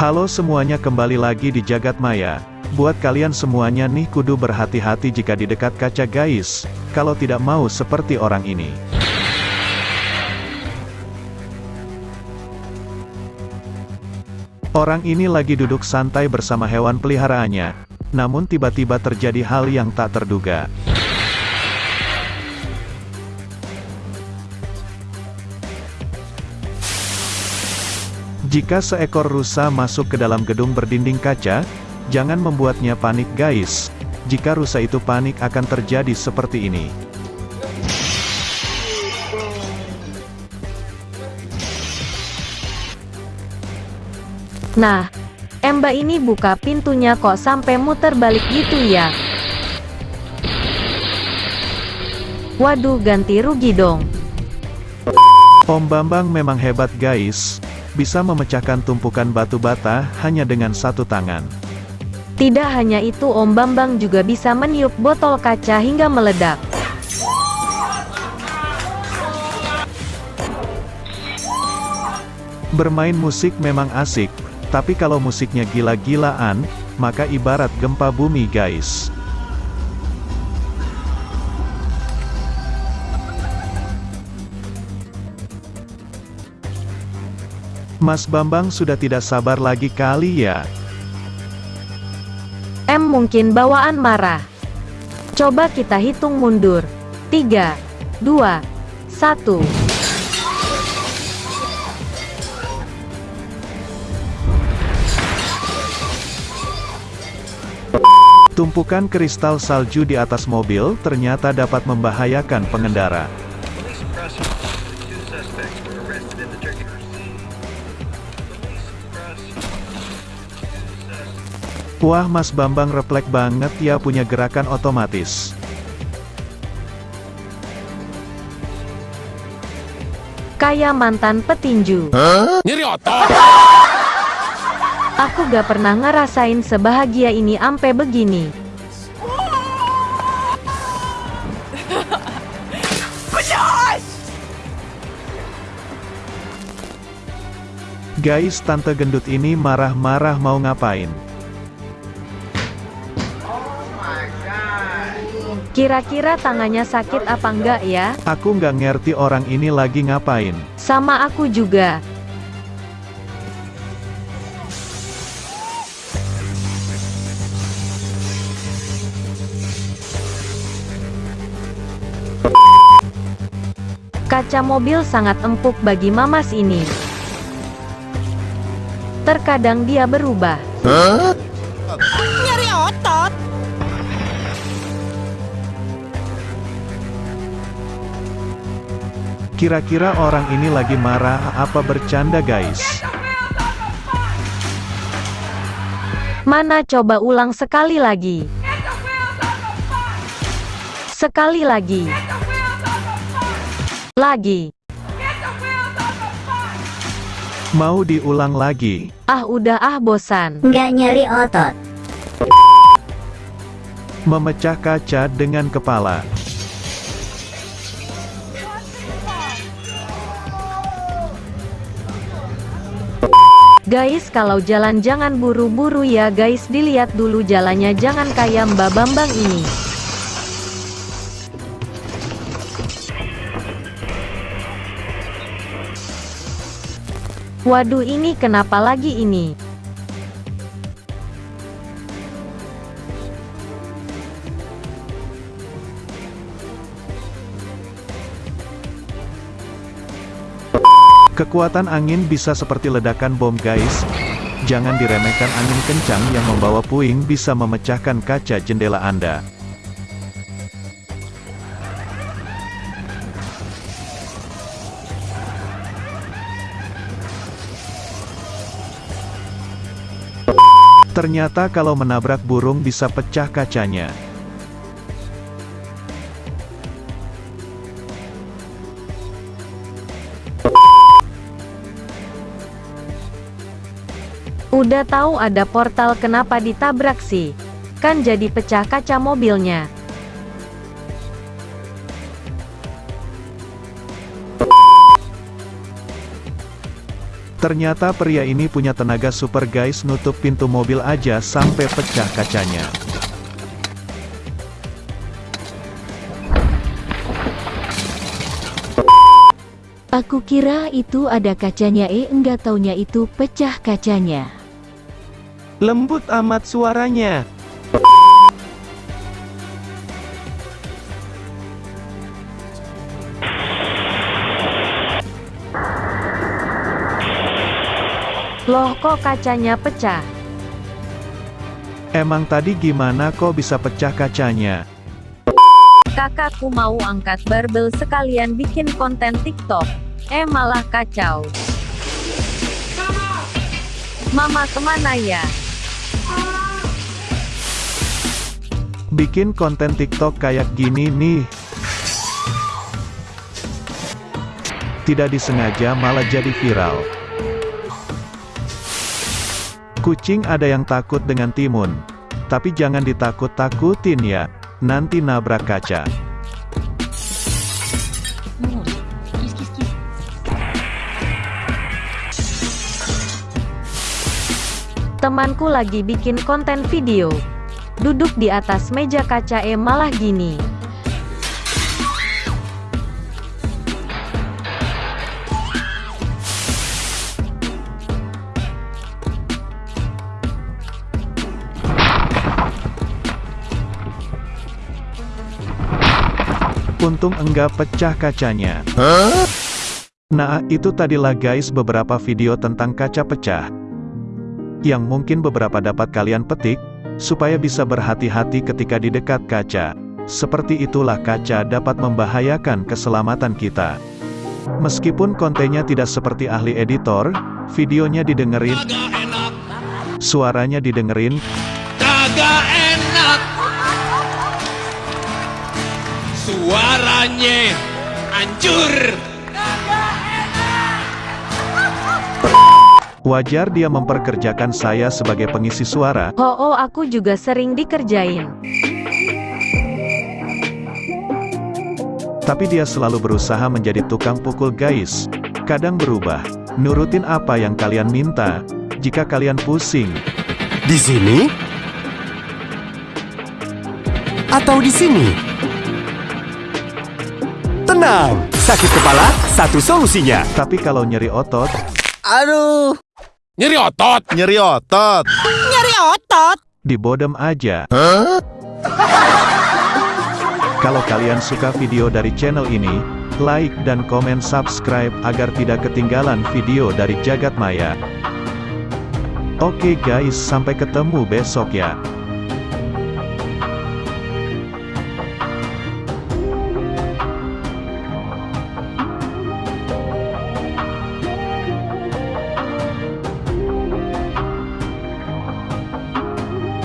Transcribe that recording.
Halo semuanya kembali lagi di Jagat Maya. Buat kalian semuanya nih kudu berhati-hati jika di dekat kaca guys, kalau tidak mau seperti orang ini. Orang ini lagi duduk santai bersama hewan peliharaannya, namun tiba-tiba terjadi hal yang tak terduga. Jika seekor rusa masuk ke dalam gedung berdinding kaca, jangan membuatnya panik guys. Jika rusa itu panik akan terjadi seperti ini. Nah, Emba ini buka pintunya kok sampai muter balik gitu ya. Waduh ganti rugi dong. Om Bambang memang hebat guys, bisa memecahkan tumpukan batu bata hanya dengan satu tangan. Tidak hanya itu Om Bambang juga bisa meniup botol kaca hingga meledak. Bermain musik memang asik, tapi kalau musiknya gila-gilaan, maka ibarat gempa bumi guys. Mas Bambang sudah tidak sabar lagi kali ya. M mungkin bawaan marah. Coba kita hitung mundur. 3, 2, 1. Tumpukan kristal salju di atas mobil ternyata dapat membahayakan pengendara. Wah Mas Bambang refleks banget ya punya gerakan otomatis. Kayak mantan petinju. Nyeri otot. Aku gak pernah ngerasain sebahagia ini ampe begini. Guys tante gendut ini marah-marah mau ngapain? Kira-kira tangannya sakit apa enggak ya? Aku nggak ngerti orang ini lagi ngapain. Sama aku juga. Kaca mobil sangat empuk bagi mamas ini. Terkadang dia berubah. Otot. Kira-kira orang ini lagi marah apa bercanda guys? Mana coba ulang sekali lagi. Sekali lagi. Lagi. Mau diulang lagi? Ah udah ah bosan. nggak nyeri otot. Memecah kaca dengan kepala. Guys kalau jalan jangan buru-buru ya guys dilihat dulu jalannya jangan kayak Mbak Bambang ini. Waduh ini kenapa lagi ini? Kekuatan angin bisa seperti ledakan bom guys. Jangan diremehkan angin kencang yang membawa puing bisa memecahkan kaca jendela Anda. Ternyata kalau menabrak burung bisa pecah kacanya. Udah tahu ada portal kenapa ditabrak sih? Kan jadi pecah kaca mobilnya. Ternyata pria ini punya tenaga super guys nutup pintu mobil aja sampai pecah kacanya. Aku kira itu ada kacanya eh enggak taunya itu pecah kacanya. Lembut amat suaranya. Loh kok kacanya pecah? Emang tadi gimana kok bisa pecah kacanya? Kakakku mau angkat barbel sekalian bikin konten TikTok. Eh malah kacau. Mama ke mana ya? Bikin konten TikTok kayak gini nih. Tidak disengaja malah jadi viral. Kucing ada yang takut dengan timun. Tapi jangan ditakut-takutin ya. Nanti nabrak kaca. Temanku lagi bikin konten video. Duduk di atas meja kaca eh malah gini. Untung enggak pecah kacanya. Nah, itu tadilah guys beberapa video tentang kaca pecah. Yang mungkin beberapa dapat kalian petik, supaya bisa berhati-hati ketika di dekat kaca. Seperti itulah kaca dapat membahayakan keselamatan kita. Meskipun kontennya tidak seperti ahli editor, videonya didengerin, suaranya didengerin, Suaranya hancur wajar dia memperkerjakan saya sebagai pengisi suara, Oh oh aku juga sering dikerjain. tapi dia selalu berusaha menjadi tukang pukul guys. Kadang berubah, nurutin apa yang kalian minta, jika kalian pusing, Di sini? Atau di sini? Tenang, sakit kepala, satu solusinya. tapi kalau nyeri otot, Aduh, Nyeri otot nyeri otot. Nyeri otot. dibodem aja. Kalau kalian suka video dari channel ini, like dan komen subscribe agar tidak ketinggalan video dari Jagat Maya. Oke guys, sampai ketemu besok ya.